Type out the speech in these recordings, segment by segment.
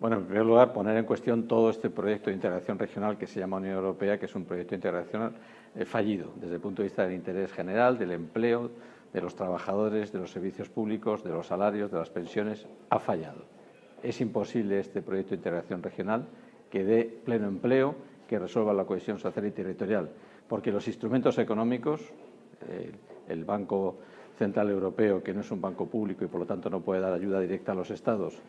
Bueno, en primer lugar, poner en cuestión todo este proyecto de integración regional que se llama Unión Europea, que es un proyecto integración eh, fallido desde el punto de vista del interés general, del empleo, de los trabajadores, de los servicios públicos, de los salarios, de las pensiones, ha fallado. Es imposible este proyecto de integración regional que dé pleno empleo, que resuelva la cohesión social y territorial, porque los instrumentos económicos, eh, el Banco Central Europeo, que no es un banco público y por lo tanto no puede dar ayuda directa a los Estados,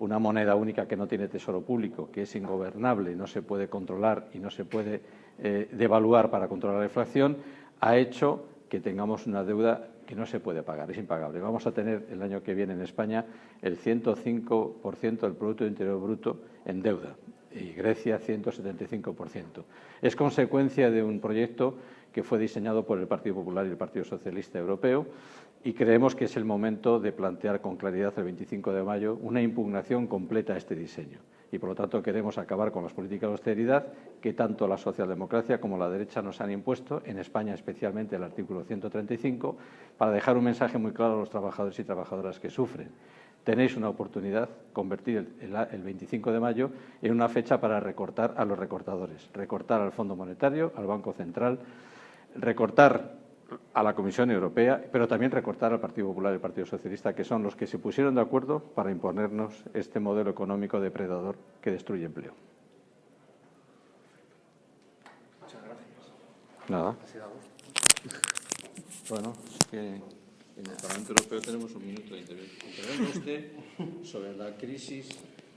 una moneda única que no tiene tesoro público, que es ingobernable, no se puede controlar y no se puede eh, devaluar para controlar la inflación, ha hecho que tengamos una deuda que no se puede pagar, es impagable. Vamos a tener el año que viene en España el 105% del Producto Interior Bruto en deuda y Grecia 175%. Es consecuencia de un proyecto que fue diseñado por el Partido Popular y el Partido Socialista Europeo y creemos que es el momento de plantear con claridad el 25 de mayo una impugnación completa a este diseño. Y, por lo tanto, queremos acabar con las políticas de austeridad que tanto la socialdemocracia como la derecha nos han impuesto, en España especialmente el artículo 135, para dejar un mensaje muy claro a los trabajadores y trabajadoras que sufren tenéis una oportunidad, convertir el, el, 25 de mayo en una fecha para recortar a los recortadores, recortar al Fondo Monetario, al Banco Central, recortar a la Comisión Europea, pero también recortar al Partido Popular y al Partido Socialista, que son los que se pusieron de acuerdo para imponernos este modelo económico depredador que destruye empleo. Muchas gracias. Nada. Bueno, que... En el Parlamento Europeo tenemos un minuto de intervención. Intervenga usted sobre la crisis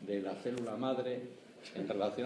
de la célula madre en relación